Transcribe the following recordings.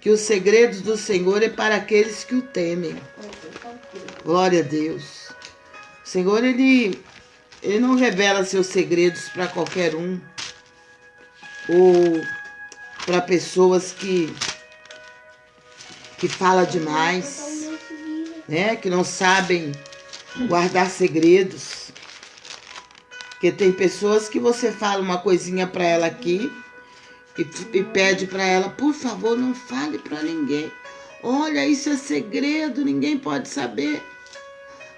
que os segredos do Senhor é para aqueles que o temem. Glória a Deus. O Senhor, ele, ele não revela seus segredos para qualquer um ou para pessoas que que fala demais, né? Que não sabem guardar segredos. Porque tem pessoas que você fala uma coisinha para ela aqui e, e pede para ela, por favor, não fale para ninguém. Olha, isso é segredo, ninguém pode saber.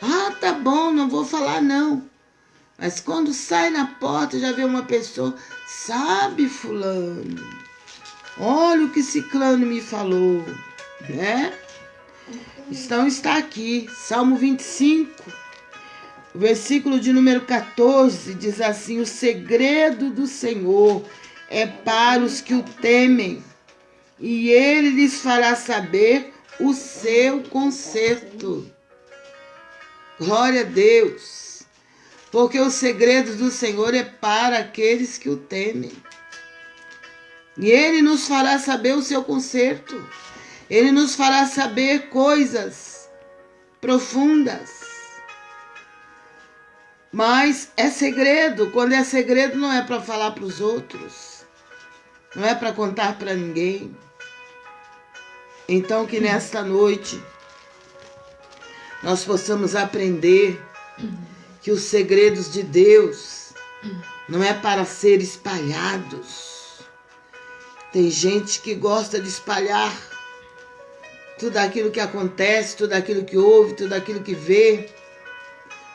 Ah, tá bom, não vou falar não. Mas quando sai na porta já vê uma pessoa, sabe, fulano? Olha o que ciclano me falou, né? Então está aqui, Salmo 25, versículo de número 14, diz assim: O segredo do Senhor é para os que o temem, e ele lhes fará saber o seu conserto. Glória a Deus, porque o segredo do Senhor é para aqueles que o temem. E ele nos fará saber o seu conserto. Ele nos fará saber coisas profundas. Mas é segredo. Quando é segredo, não é para falar para os outros. Não é para contar para ninguém. Então, que nesta noite nós possamos aprender que os segredos de Deus não é para ser espalhados. Tem gente que gosta de espalhar tudo aquilo que acontece, tudo aquilo que ouve, tudo aquilo que vê,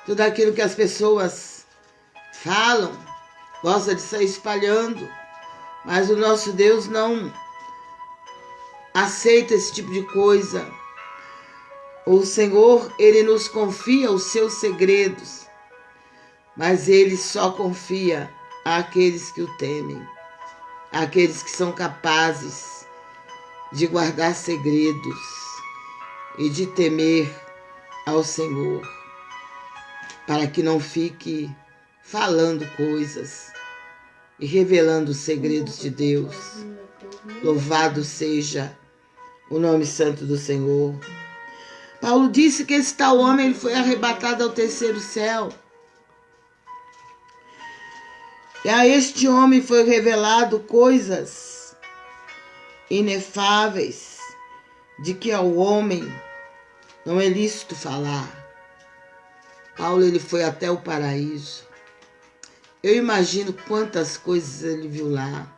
tudo aquilo que as pessoas falam, gosta de sair espalhando. Mas o nosso Deus não aceita esse tipo de coisa. O Senhor, ele nos confia os seus segredos, mas ele só confia àqueles que o temem, àqueles que são capazes de guardar segredos e de temer ao Senhor, para que não fique falando coisas e revelando os segredos de Deus. Louvado seja o nome santo do Senhor. Paulo disse que esse tal homem ele foi arrebatado ao terceiro céu. E a este homem foi revelado coisas inefáveis de que ao homem não é lícito falar. Paulo ele foi até o paraíso. Eu imagino quantas coisas ele viu lá.